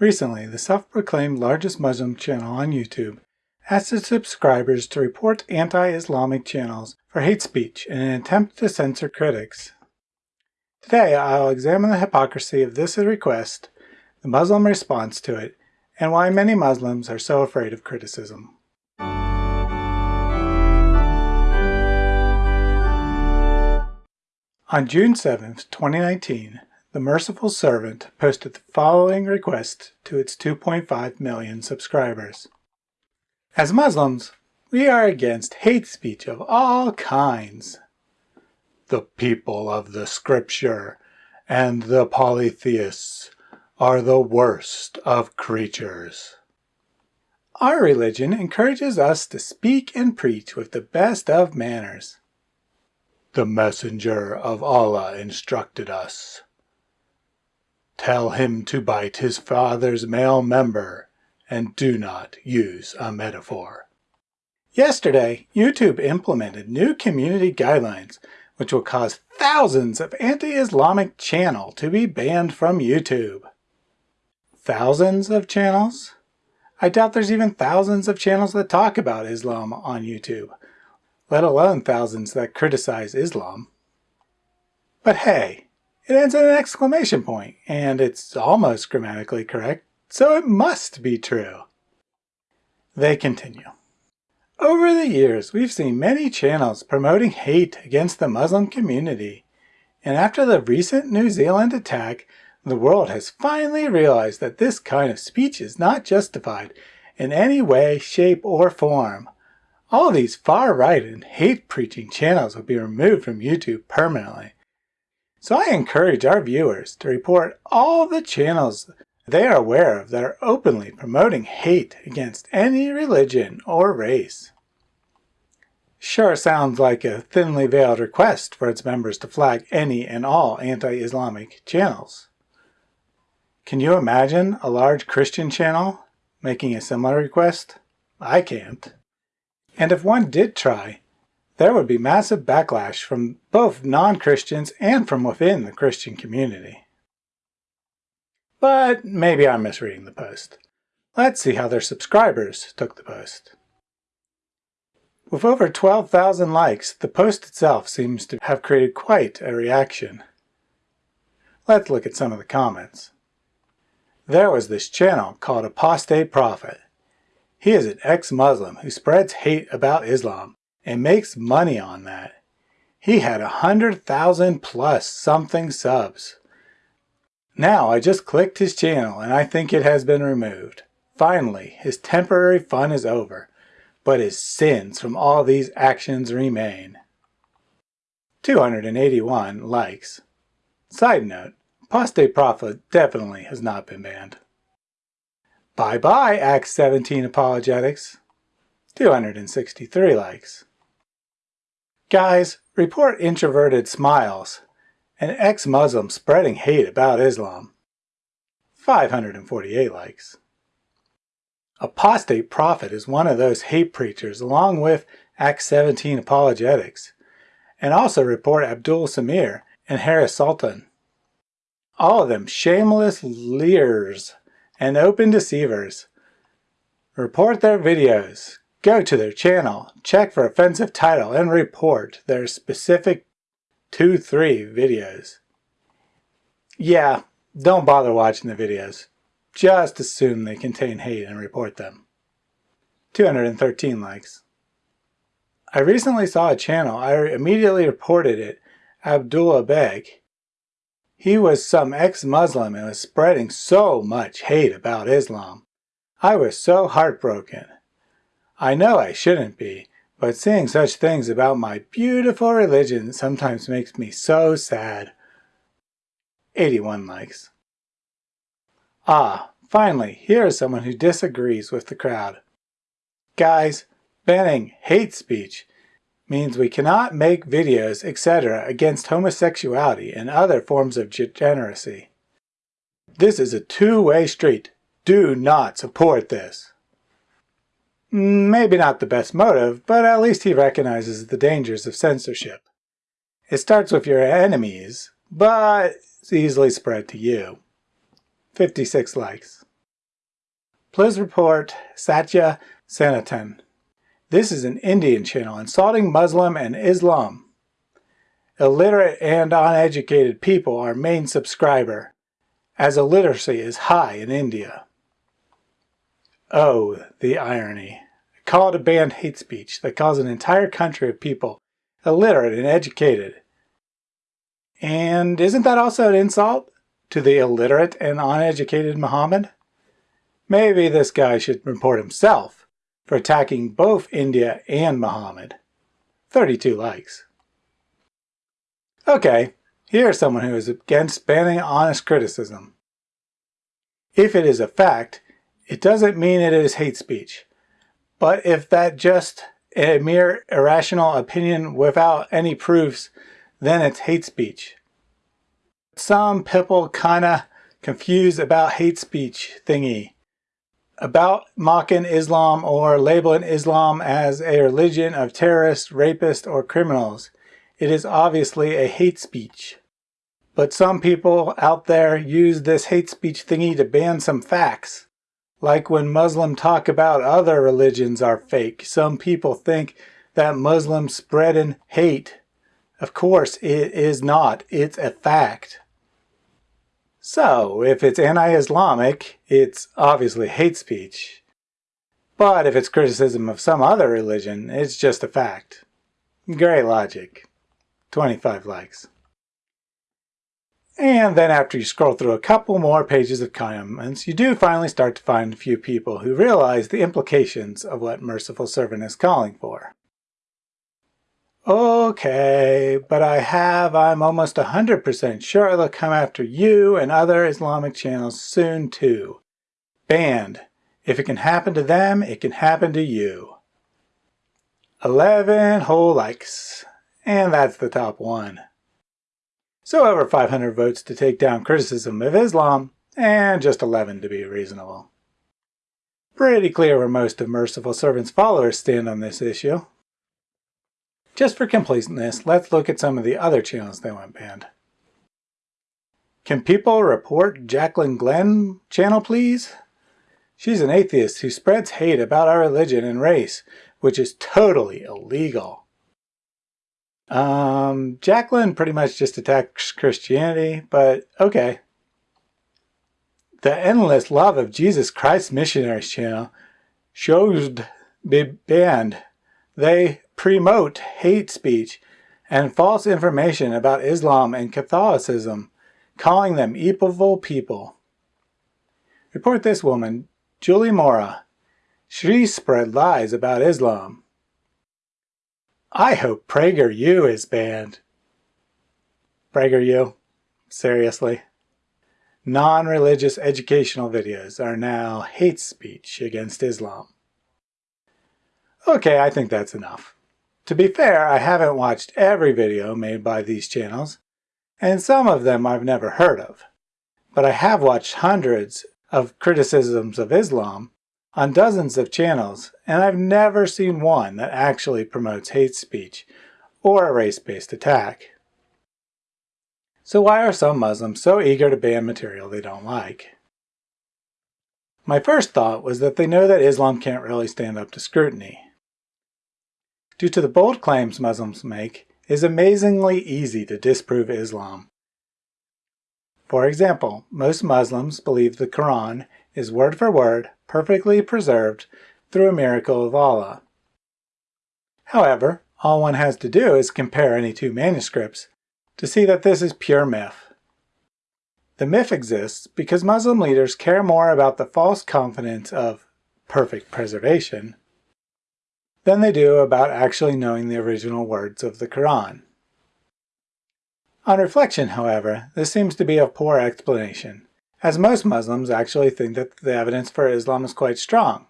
Recently, the self-proclaimed largest Muslim channel on YouTube asked its subscribers to report anti-Islamic channels for hate speech in an attempt to censor critics. Today, I'll examine the hypocrisy of this request, the Muslim response to it, and why many Muslims are so afraid of criticism. On June 7, 2019, the Merciful Servant posted the following request to its 2.5 million subscribers. As Muslims, we are against hate speech of all kinds. The people of the scripture and the polytheists are the worst of creatures. Our religion encourages us to speak and preach with the best of manners. The messenger of Allah instructed us Tell him to bite his father's male member and do not use a metaphor. Yesterday, YouTube implemented new community guidelines which will cause thousands of anti-Islamic channels to be banned from YouTube. Thousands of channels? I doubt there's even thousands of channels that talk about Islam on YouTube, let alone thousands that criticize Islam. But hey, it ends in an exclamation point, and it's almost grammatically correct, so it must be true. They continue. Over the years, we've seen many channels promoting hate against the Muslim community, and after the recent New Zealand attack, the world has finally realized that this kind of speech is not justified in any way, shape, or form. All these far-right and hate-preaching channels will be removed from YouTube permanently. So I encourage our viewers to report all the channels they are aware of that are openly promoting hate against any religion or race. Sure sounds like a thinly veiled request for its members to flag any and all anti-Islamic channels. Can you imagine a large Christian channel making a similar request? I can't. And if one did try, there would be massive backlash from both non-Christians and from within the Christian community. But maybe I'm misreading the post. Let's see how their subscribers took the post. With over 12,000 likes, the post itself seems to have created quite a reaction. Let's look at some of the comments. There was this channel called Apostate Prophet. He is an ex-Muslim who spreads hate about Islam and makes money on that. He had a hundred thousand plus something subs. Now I just clicked his channel and I think it has been removed. Finally, his temporary fun is over, but his sins from all these actions remain. 281 likes. Side note, Apostate Prophet definitely has not been banned. Bye bye Acts 17 Apologetics. 263 likes. Guys, report introverted smiles. An ex-Muslim spreading hate about Islam. 548 likes. Apostate Prophet is one of those hate preachers along with Acts 17 apologetics, and also report Abdul Samir and Harris Sultan. All of them shameless leers and open deceivers. Report their videos, Go to their channel, check for offensive title, and report their specific 2-3 videos. Yeah, don't bother watching the videos. Just assume they contain hate and report them. 213 likes. I recently saw a channel, I immediately reported it, Abdullah Beg. He was some ex-Muslim and was spreading so much hate about Islam. I was so heartbroken. I know I shouldn't be, but seeing such things about my beautiful religion sometimes makes me so sad. 81 likes. Ah, finally, here is someone who disagrees with the crowd. Guys, banning hate speech means we cannot make videos, etc. against homosexuality and other forms of degeneracy. This is a two-way street. Do not support this. Maybe not the best motive, but at least he recognizes the dangers of censorship. It starts with your enemies, but it's easily spread to you. 56 likes. please report Satya Sanatan. This is an Indian channel insulting Muslim and Islam. Illiterate and uneducated people are main subscriber, as illiteracy is high in India. Oh, the irony. Call it a banned hate speech that calls an entire country of people illiterate and educated. And isn't that also an insult to the illiterate and uneducated Muhammad? Maybe this guy should report himself for attacking both India and Muhammad. 32 likes. Okay, here's someone who is against banning honest criticism. If it is a fact, it doesn't mean it is hate speech. But if that just a mere irrational opinion without any proofs, then it's hate speech. Some people kinda confused about hate speech thingy. About mocking Islam or labeling Islam as a religion of terrorists, rapists, or criminals. It is obviously a hate speech. But some people out there use this hate speech thingy to ban some facts. Like when Muslims talk about other religions are fake, some people think that Muslims spreading hate. Of course, it is not. It's a fact. So, if it's anti-Islamic, it's obviously hate speech. But if it's criticism of some other religion, it's just a fact. Great logic. 25 likes. And then after you scroll through a couple more pages of comments, you do finally start to find a few people who realize the implications of what Merciful Servant is calling for. Okay, but I have, I'm almost 100% sure they'll come after you and other Islamic channels soon too. Banned. If it can happen to them, it can happen to you. 11 whole likes. And that's the top one. So over 500 votes to take down criticism of Islam, and just 11 to be reasonable. Pretty clear where most of Merciful Servant's followers stand on this issue. Just for completeness, let's look at some of the other channels that went banned. Can people report Jacqueline Glenn channel please? She's an atheist who spreads hate about our religion and race, which is totally illegal. Um, Jacqueline pretty much just attacks Christianity, but okay. The Endless Love of Jesus Christ Missionaries channel shows be banned. They promote hate speech and false information about Islam and Catholicism, calling them evil people. Report this woman, Julie Mora. She spread lies about Islam. I hope PragerU is banned. PragerU? Seriously? Non-religious educational videos are now hate speech against Islam. Okay, I think that's enough. To be fair, I haven't watched every video made by these channels, and some of them I've never heard of. But I have watched hundreds of criticisms of Islam on dozens of channels, and I've never seen one that actually promotes hate speech or a race-based attack. So why are some Muslims so eager to ban material they don't like? My first thought was that they know that Islam can't really stand up to scrutiny. Due to the bold claims Muslims make, it is amazingly easy to disprove Islam. For example, most Muslims believe the Quran is word for word perfectly preserved through a miracle of Allah. However, all one has to do is compare any two manuscripts to see that this is pure myth. The myth exists because Muslim leaders care more about the false confidence of perfect preservation than they do about actually knowing the original words of the Quran. On reflection, however, this seems to be a poor explanation as most Muslims actually think that the evidence for Islam is quite strong.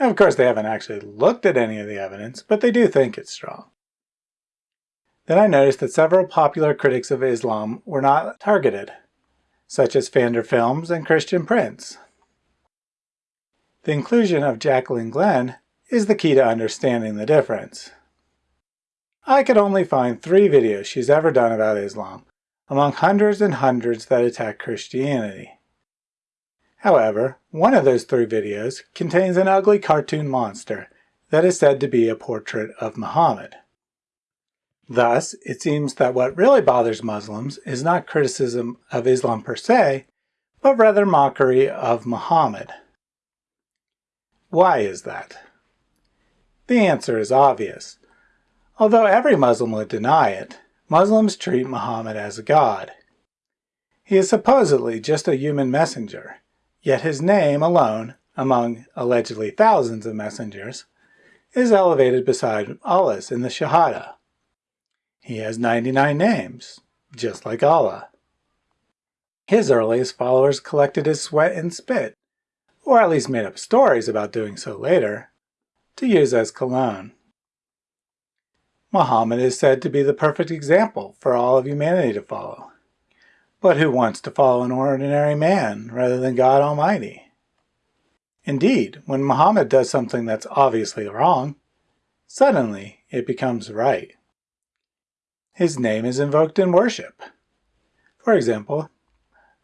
Of course, they haven't actually looked at any of the evidence, but they do think it's strong. Then I noticed that several popular critics of Islam were not targeted, such as Pfander Films and Christian Prince. The inclusion of Jacqueline Glenn is the key to understanding the difference. I could only find three videos she's ever done about Islam, among hundreds and hundreds that attack Christianity. However, one of those three videos contains an ugly cartoon monster that is said to be a portrait of Muhammad. Thus, it seems that what really bothers Muslims is not criticism of Islam per se, but rather mockery of Muhammad. Why is that? The answer is obvious. Although every Muslim would deny it, Muslims treat Muhammad as a god. He is supposedly just a human messenger, yet his name alone, among allegedly thousands of messengers, is elevated beside Allah's in the Shahada. He has 99 names, just like Allah. His earliest followers collected his sweat and spit, or at least made up stories about doing so later, to use as cologne. Muhammad is said to be the perfect example for all of humanity to follow. But who wants to follow an ordinary man rather than God Almighty? Indeed, when Muhammad does something that's obviously wrong, suddenly it becomes right. His name is invoked in worship. For example,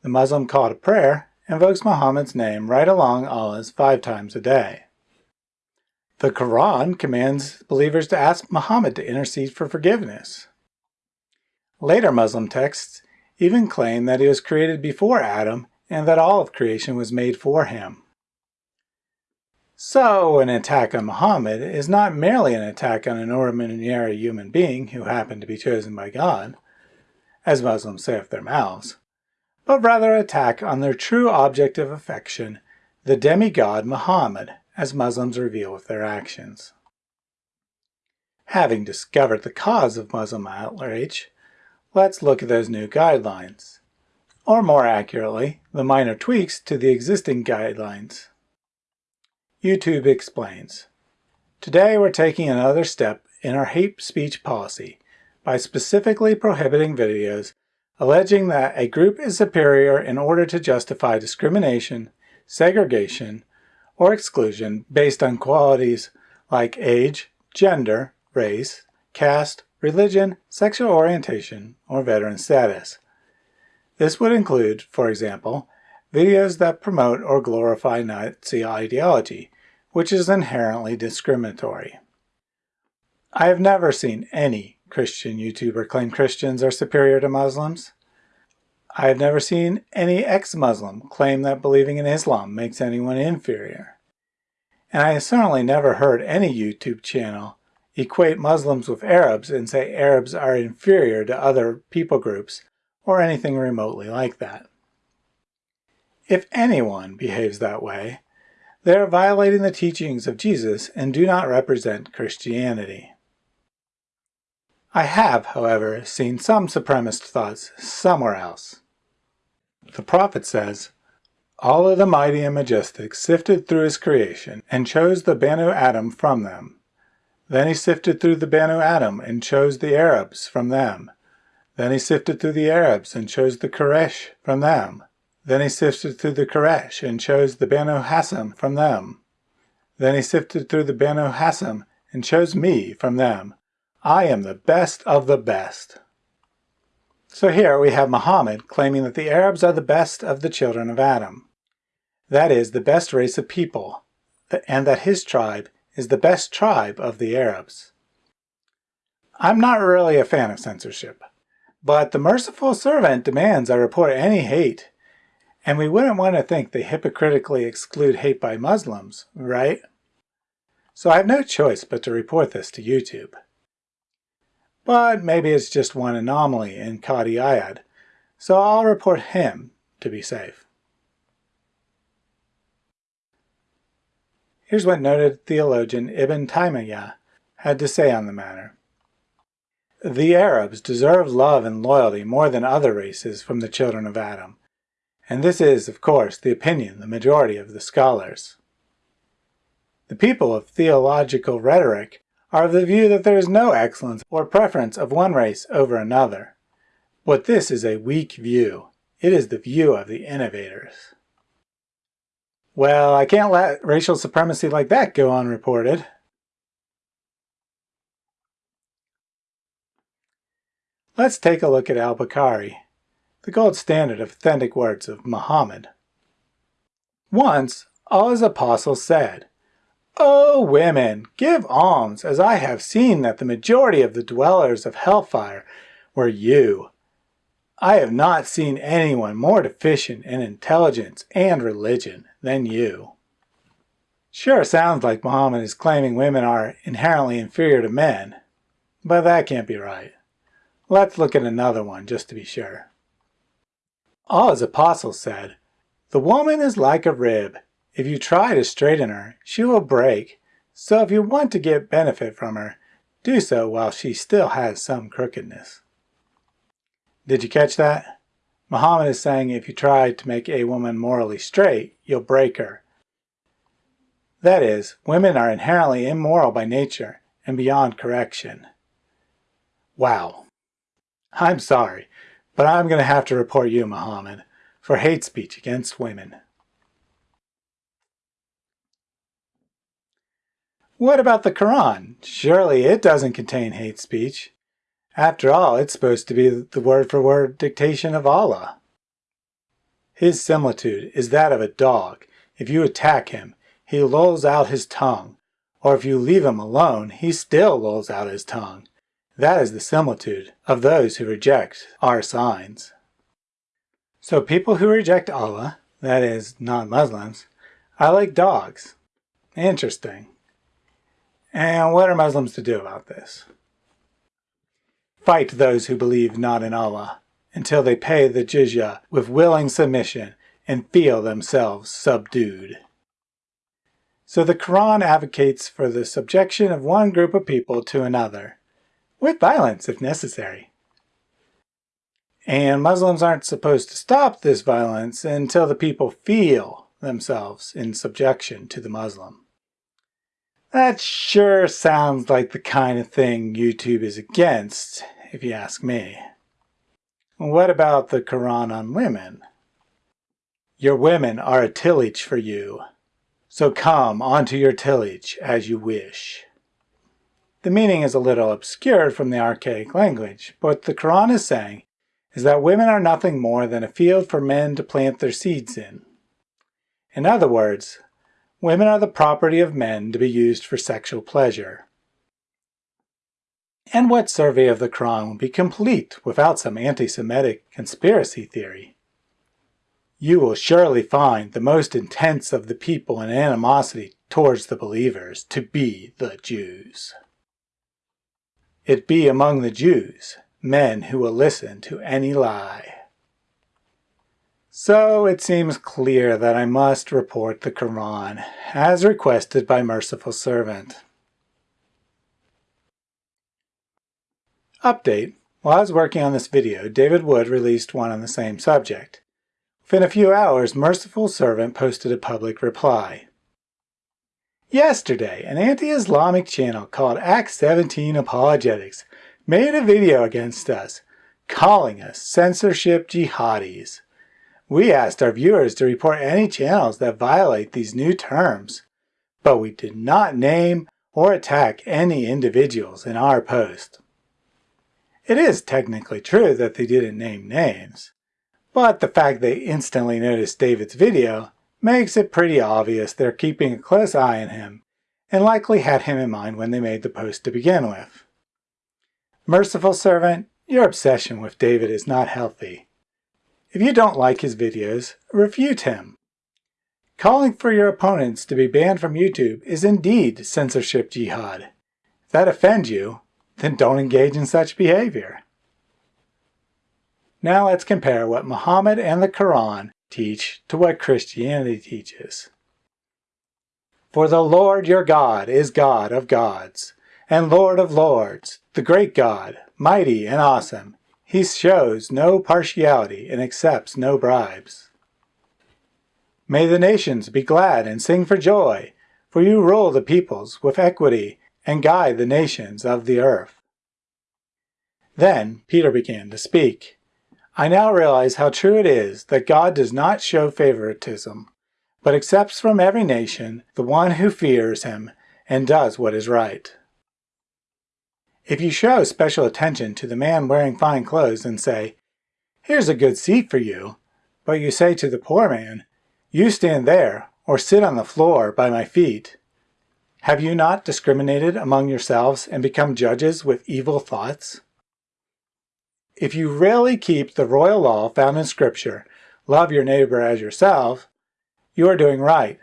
the Muslim call to prayer invokes Muhammad's name right along Allah's five times a day. The Quran commands believers to ask Muhammad to intercede for forgiveness. Later Muslim texts even claim that he was created before Adam and that all of creation was made for him. So an attack on Muhammad is not merely an attack on an ordinary human being who happened to be chosen by God, as Muslims say with their mouths, but rather an attack on their true object of affection, the demigod Muhammad, as Muslims reveal with their actions. Having discovered the cause of Muslim outrage, let's look at those new guidelines, or more accurately, the minor tweaks to the existing guidelines. YouTube explains, Today we're taking another step in our hate speech policy by specifically prohibiting videos alleging that a group is superior in order to justify discrimination, segregation, or exclusion based on qualities like age, gender, race, caste, religion, sexual orientation, or veteran status. This would include, for example, videos that promote or glorify Nazi ideology, which is inherently discriminatory. I have never seen any Christian YouTuber claim Christians are superior to Muslims. I have never seen any ex-Muslim claim that believing in Islam makes anyone inferior. And I have certainly never heard any YouTube channel equate Muslims with Arabs and say Arabs are inferior to other people groups or anything remotely like that. If anyone behaves that way, they are violating the teachings of Jesus and do not represent Christianity. I have, however, seen some supremacist thoughts somewhere else. The prophet says, Allah the mighty and majestic sifted through his creation and chose the Banu Adam from them. Then he sifted through the Banu Adam and chose the Arabs from them. Then he sifted through the Arabs and chose the Quraysh from them. Then he sifted through the Quraysh and chose the Banu Hashim from them. Then he sifted through the Banu Hashim and chose me from them. I am the best of the best. So here we have Muhammad claiming that the Arabs are the best of the children of Adam. That is, the best race of people, and that his tribe is the best tribe of the Arabs. I'm not really a fan of censorship, but the merciful servant demands I report any hate, and we wouldn't want to think they hypocritically exclude hate by Muslims, right? So I have no choice but to report this to YouTube. But maybe it's just one anomaly in Qadi Iyad, so I'll report him to be safe. Here's what noted theologian Ibn Taymiyyah had to say on the matter. The Arabs deserve love and loyalty more than other races from the children of Adam, and this is, of course, the opinion the majority of the scholars. The people of theological rhetoric are of the view that there is no excellence or preference of one race over another. But this is a weak view. It is the view of the innovators. Well, I can't let racial supremacy like that go unreported. Let's take a look at al-Bukhari, the gold standard of authentic words of Muhammad. Once Allah's apostle said, O women, give alms, as I have seen that the majority of the dwellers of hellfire were you. I have not seen anyone more deficient in intelligence and religion than you. Sure sounds like Muhammad is claiming women are inherently inferior to men, but that can't be right. Let's look at another one just to be sure. Allah's apostle said, The woman is like a rib. If you try to straighten her, she will break. So if you want to get benefit from her, do so while she still has some crookedness. Did you catch that? Muhammad is saying if you try to make a woman morally straight, you'll break her. That is, women are inherently immoral by nature and beyond correction. Wow. I'm sorry, but I'm going to have to report you, Muhammad, for hate speech against women. What about the Quran? Surely it doesn't contain hate speech. After all, it's supposed to be the word-for-word -word dictation of Allah. His similitude is that of a dog. If you attack him, he lolls out his tongue, or if you leave him alone, he still lolls out his tongue. That is the similitude of those who reject our signs. So people who reject Allah, that is, non-Muslims, are like dogs. Interesting. And what are Muslims to do about this? Fight those who believe not in Allah until they pay the jizya with willing submission and feel themselves subdued. So the Quran advocates for the subjection of one group of people to another, with violence if necessary. And Muslims aren't supposed to stop this violence until the people feel themselves in subjection to the Muslim. That sure sounds like the kind of thing YouTube is against, if you ask me. What about the Quran on women? Your women are a tillage for you, so come onto your tillage as you wish. The meaning is a little obscured from the archaic language, but the Quran is saying is that women are nothing more than a field for men to plant their seeds in. In other words, Women are the property of men to be used for sexual pleasure. And what survey of the Quran will be complete without some anti-Semitic conspiracy theory? You will surely find the most intense of the people in animosity towards the believers to be the Jews. It be among the Jews men who will listen to any lie. So it seems clear that I must report the Quran, as requested by Merciful Servant. Update. While I was working on this video, David Wood released one on the same subject. Within a few hours, Merciful Servant posted a public reply. Yesterday, an anti-Islamic channel called Act 17 Apologetics made a video against us, calling us censorship jihadis. We asked our viewers to report any channels that violate these new terms, but we did not name or attack any individuals in our post. It is technically true that they didn't name names, but the fact they instantly noticed David's video makes it pretty obvious they're keeping a close eye on him and likely had him in mind when they made the post to begin with. Merciful servant, your obsession with David is not healthy. If you don't like his videos, refute him. Calling for your opponents to be banned from YouTube is indeed censorship jihad. If that offends you, then don't engage in such behavior. Now let's compare what Muhammad and the Quran teach to what Christianity teaches. For the Lord your God is God of gods, and Lord of lords, the great God, mighty and awesome, he shows no partiality and accepts no bribes. May the nations be glad and sing for joy, for you rule the peoples with equity and guide the nations of the earth. Then Peter began to speak. I now realize how true it is that God does not show favoritism, but accepts from every nation the one who fears him and does what is right. If you show special attention to the man wearing fine clothes and say, Here's a good seat for you, but you say to the poor man, You stand there or sit on the floor by my feet. Have you not discriminated among yourselves and become judges with evil thoughts? If you really keep the royal law found in Scripture, love your neighbor as yourself, you are doing right.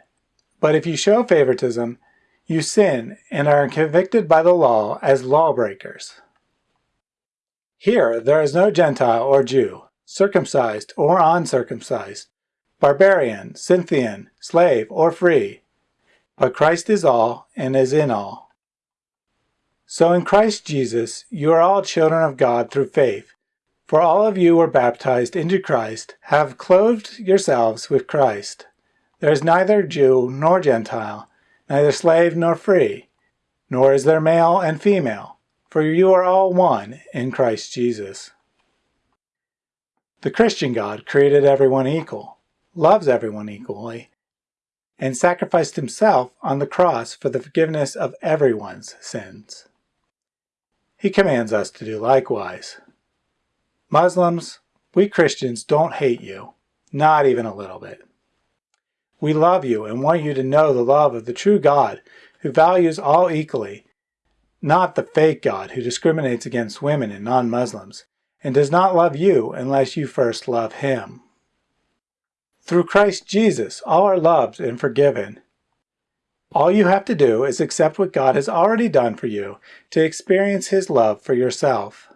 But if you show favoritism, you sin and are convicted by the law as lawbreakers. Here there is no Gentile or Jew, circumcised or uncircumcised, barbarian, Scythian, slave, or free, but Christ is all and is in all. So in Christ Jesus you are all children of God through faith, for all of you were baptized into Christ, have clothed yourselves with Christ. There is neither Jew nor Gentile, neither slave nor free, nor is there male and female, for you are all one in Christ Jesus. The Christian God created everyone equal, loves everyone equally, and sacrificed himself on the cross for the forgiveness of everyone's sins. He commands us to do likewise. Muslims, we Christians don't hate you, not even a little bit. We love you and want you to know the love of the true God who values all equally, not the fake God who discriminates against women and non-Muslims, and does not love you unless you first love him. Through Christ Jesus, all are loved and forgiven. All you have to do is accept what God has already done for you to experience His love for yourself.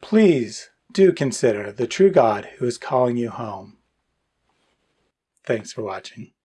Please do consider the true God who is calling you home. Thanks for watching.